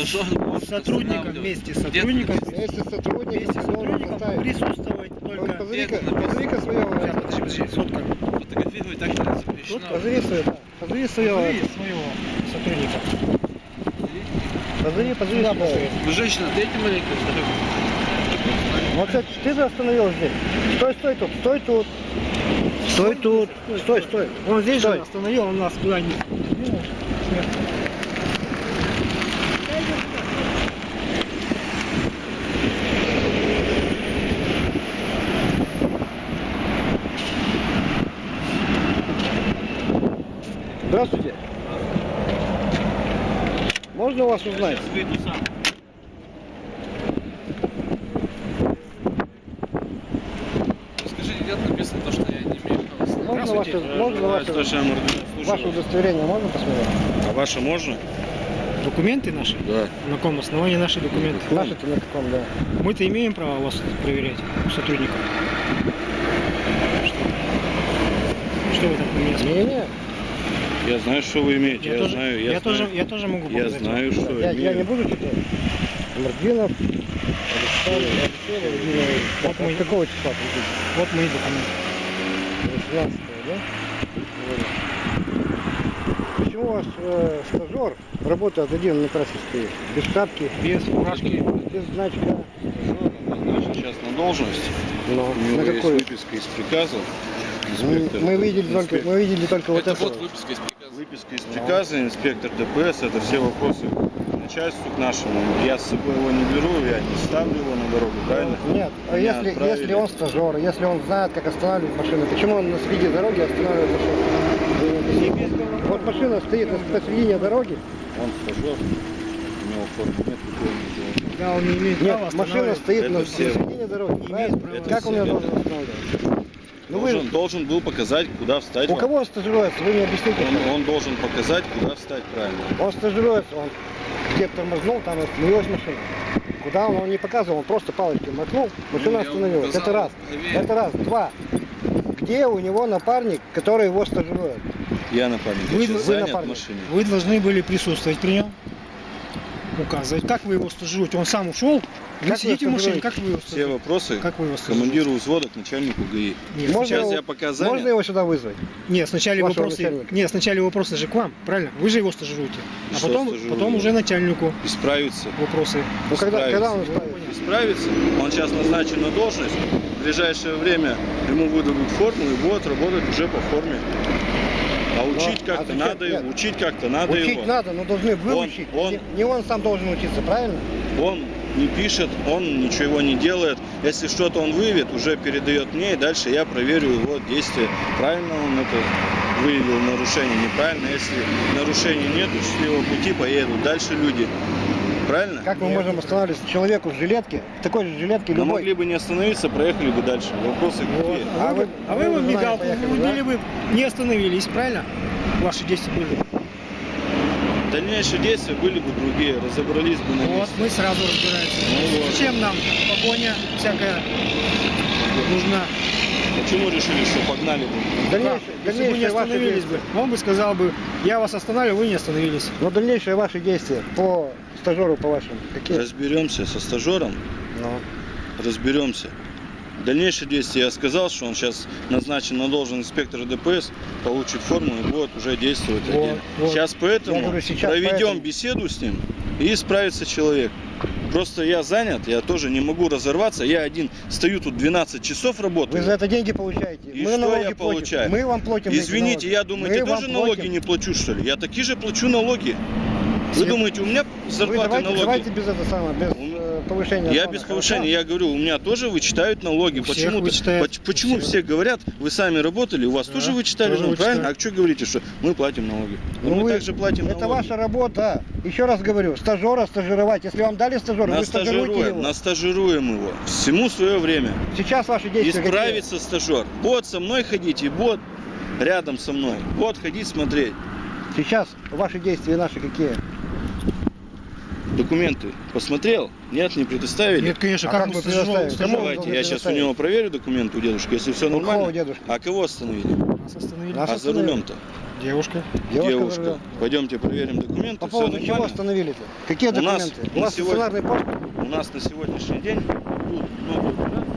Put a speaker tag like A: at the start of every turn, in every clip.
A: может
B: сотрудником вместе с сотрудником вместе с
C: должен
B: сотрудником присутствовать только
C: Позови-ка, своего.
B: Подожди, подожди, сотка.
A: Фотографировать так не запрещено.
C: Позови своего. Позови своего.
B: Сотрудника.
C: Позови, позови своего.
A: Вы женщина, дайте фотографию.
C: Вот ты же остановил здесь. Стой, стой тут, стой тут. Стой тут. Стой, стой.
B: Он здесь же остановил, он нас куда не...
C: Здравствуйте. Можно вас узнать?
A: Скажите, где написано то, что я не имею права
C: Можно ваше, можно ваше,
D: Слушаем,
C: ваше удостоверение можно посмотреть?
D: А ваше можно?
B: Документы наши?
D: Да.
B: На каком основании наши документы?
C: Наши-то на каком, да.
B: Мы-то имеем право вас проверять, сотрудников. Что? Что вы так на меня смотрите?
D: Я знаю, что вы имеете. Я,
B: Я, тоже,
D: знаю,
B: я,
D: я,
B: тоже,
D: знаю.
B: я тоже могу
D: Я
B: показать вам.
D: знаю, что
C: я, я не
D: имею.
C: буду читать. Мордвинов, Александр, Алексей.
B: Вот мы-
C: какого числа приходите?
B: Вот мои документы.
C: 18 да? Почему у вас э, стажер работает один на трассе стоит? Без шапки,
B: Без фуражки.
C: без значка.
D: Значит, сейчас на должность.
C: Но
D: У него
C: на
D: есть
C: какой?
D: выписка из приказа.
C: Мы,
D: Инспектор-
C: мы видели только, мы видели только вот
A: Это
C: это.
A: вот
C: вот.
A: выписка из приказа.
D: Выписка из приказа, инспектор ДПС, это все вопросы начальству к нашему. Я с собой его не беру, я не ставлю его на дорогу, правильно?
C: Нет, а если,
D: отправили.
C: если он стажер, если он знает, как останавливать машину, почему он на среди дороги останавливает машину? Вот машина стоит на- посередине дороги.
D: Он стажер, у него формы нет, какого ничего.
B: Да, он не имеет
C: Нет, машина стоит
D: Это
C: на, на
D: все.
C: середине дороги.
B: Не
C: правильно? Как он ее должен останавливать? Ну вы,
D: должен, должен был показать, куда встать.
C: у
D: вам.
C: кого он стажируется? Вы не объясните.
D: Он, он должен показать, куда встать правильно.
C: Он стажируется, он где тормознул, там остановилась машина. Куда он, он не показывал, он просто палочкой макнул, машина
A: Ну,
C: остановилась.
A: указал,
C: Это раз. Это раз. Два. Где у него напарник, который его стажирует?
D: Я напарник,
B: Вы-
D: я
C: вы
D: занят
C: напарник.
D: машине.
B: Вы должны были присутствовать при нем. Указывать. Как вы его стажируете? Он сам ушел? Вы
C: Как
B: сидите в машине,
C: стажируете?
B: как вы его
D: Все
B: стажируете?
D: вопросы
B: Как вы его стажируете?
D: командиру взвода к начальнику ГАИ.
B: Нет,
C: Можно
D: Сейчас
C: его-
D: я пока занят.
C: Можно его сюда вызвать?
B: Нет, сначала вопросы. Нет, сначала вопросы же к вам, правильно? Вы же его стажируете.
D: И
B: А потом,
D: стажирую?
B: потом уже начальнику
D: Исправиться.
B: вопросы.
C: Ну когда, когда он справится?
D: Исправиться. Он сейчас назначен на должность. В ближайшее время ему выдадут форму и будет работать уже по форме. А учить
C: а
D: как-то
C: зачем?
D: надо
C: Нет.
D: его. Учить как-то надо
C: Учить
D: его.
C: надо, но должны выучить.
D: он-
C: Не, не он сам должен учиться, правильно?
D: Он не пишет, он ничего не делает. Если что-то он выявит, уже передает мне, и дальше я проверю его действия. Правильно он это выявил нарушение, неправильно. Если нарушений нет, счастливого пути поедут дальше люди. Правильно?
C: Как мы
B: Нет.
C: можем остановить человеку в жилетке, в такой же жилетке любой?
D: могли бы не остановиться, проехали бы дальше. Вопросы какие?
B: А,
C: А
B: вы,
C: вы-
B: а вы
C: вы
B: бы
C: за нами
B: мигалку
C: поехали,
B: врубили
C: да?
B: бы, не остановились, правильно? Ваши действия были.
D: Дальнейшие действия были бы другие, разобрались бы на
B: Вот,
D: месте.
B: мы сразу разбираемся.
D: Ну вот.
B: Зачем нам погоня всякая нужна?
D: Почему решили, что погнали бы?
C: Дальнейшее,
B: Если бы не остановились бы, он бы сказал бы, я вас останавливаю, вы не остановились.
C: Но дальнейшие ваши действия по стажеру, по вашим, какие?
D: Разберемся со стажером,
C: Ну.
D: разберемся. Дальнейшие действия я сказал, что он сейчас назначен на должность инспектора ДПС, получит форму и будет уже действовать
B: Вот,
D: отдельно.
B: вот.
D: Сейчас поэтому
C: Я говорю, сейчас
D: проведем
C: поэтому.
D: беседу с ним и справится человек. Просто я занят, я тоже не могу разорваться. Я один стою тут 12 часов работаю.
C: Вы за это деньги получаете.
D: И
C: Мы
D: что
C: налоги
D: я
C: платим.
D: получаю?
C: Мы вам платим.
D: Извините,
C: налоги.
D: я думаете,
C: Мы вам
D: тоже налоги
C: платим.
D: не плачу, что ли? Я такие же плачу налоги. Вы думаете, у меня
C: Вы
D: зарплаты
C: давайте,
D: налоги?
C: давайте без этого самого, без э, повышения.
D: Я без
C: хорошо?
D: повышения, я говорю, у меня тоже вычитают налоги.
B: Всех
D: Почему,
B: вычитают.
D: поч- почему
B: всех.
D: все говорят, вы сами работали, у вас
B: Да,
D: тоже вычитали,
B: тоже
D: ну, правильно?
B: вычитают.
D: А что говорите, что мы платим налоги? Ну,
C: Ну
D: мы
C: вы-
D: также платим
C: Это
D: налоги.
C: ваша работа. Еще раз говорю, стажера стажировать. Если вам дали стажера, вы стажируете его.
D: настажируем его. Всему свое время.
C: Сейчас ваши действия какие?
D: Исправится стажер. Вот со мной ходить и вот рядом со мной. Вот ходить смотреть.
C: Сейчас ваши действия наши какие?
D: Документы посмотрел? Нет, не предоставили?
B: Нет, конечно,
C: А
B: как,
C: как
B: мы
C: вы
D: Давайте, я сейчас у него проверю документы у дедушки, если все
C: У кого
D: нормально.
C: дедушки?
D: А кого остановили?
B: Нас остановили.
C: Нас
D: а за
C: остановили.
D: рулем-то?
B: Девушка.
C: Девушка
D: Девушка.
C: за.
D: Пойдемте проверим документы.
C: По поводу чего
D: нормально?
C: остановили-то? Какие
D: У нас
C: документы?
D: на
C: У вас
D: сегодня-
C: стационарный паспорт?
D: У нас на сегодняшний день тут много операций.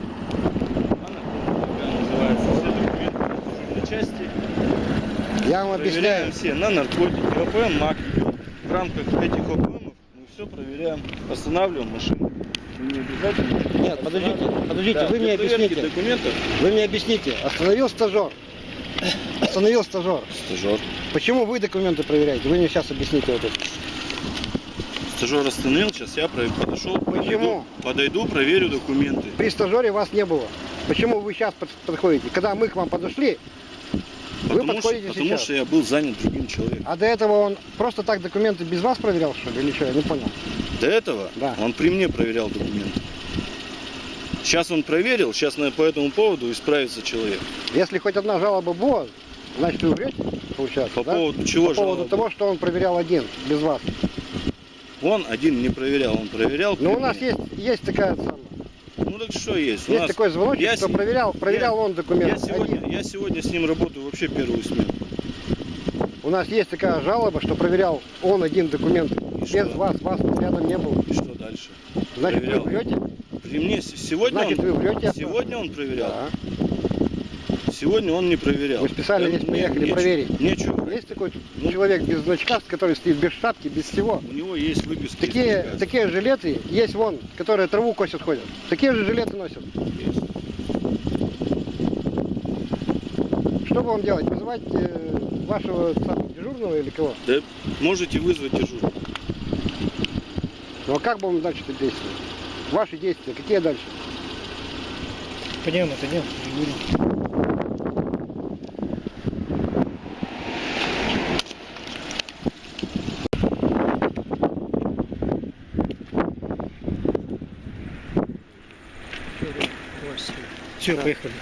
D: Она называется все документы на части.
C: Я вам
D: Проверяем
C: объясняю.
D: все на наркотики, ОПМ, МАК. В рамках этих мы все проверяем, останавливаем машину. Не обязательно.
C: Нет, подождите, подождите,
D: Да,
C: вы мне объясните.
D: документов.
C: Вы мне объясните. Остановил стажер. Остановил стажер.
D: Стажер.
C: Почему вы документы проверяете? Вы мне сейчас объясните вот это.
D: Стажер остановил, сейчас я подошел, подойду,
C: Почему?
D: подойду, проверю документы.
C: При стажере вас не было. Почему вы сейчас под- подходите? Когда мы к вам подошли, Вы
D: Потому, что,
C: подходите
D: потому
C: сейчас.
D: что я был занят другим человеком.
C: а до этого он просто так документы без вас проверял, что ли? Или что? Я не понял.
D: До этого
C: Да.
D: он при мне проверял документы. Сейчас он проверил, сейчас по этому поводу исправится человек.
C: Если хоть одна жалоба была, значит вы врете, получается,
D: По
C: да?
D: поводу чего
C: По поводу
D: жалоба?
C: того, что он проверял один, без вас.
D: Он один не проверял, он проверял.
C: Но
D: при
C: у нас есть, есть такая самая.
D: Ну так что есть?
C: Есть такой звоночек,
D: я
C: что
D: с-
C: проверял, проверял он
D: Я
C: документы.
D: сегодня,
C: один.
D: я сегодня с ним работаю вообще первую смену.
C: У нас есть такая жалоба, что проверял он один документ.
D: И
C: Без
D: что?
C: вас, вас рядом не было.
D: И что дальше?
C: Значит,
D: Проверял.
C: вы врете?
D: При мне сегодня
C: Значит,
D: он,
C: вы врете.
D: сегодня он проверял.
C: Да.
D: Сегодня он не проверял.
C: Вы специально
D: мне
C: поехали
D: нечего-
C: проверить.
D: Нечего.
C: Есть такой человек без значка, который стоит без шапки, без всего.
D: У него есть выписки.
C: Такие,
D: приказа.
C: такие жилеты есть вон, которые траву косят ходят. Такие же жилеты носят.
D: Есть.
C: Что вам делать? Вызывать э, вашего самого дежурного или кого?
D: Да можете вызвать дежурного.
C: Ну а как будем дальше действовать? Ваши действия, какие дальше?
B: Пойдем, отойдем. переговорим. Все, поехали.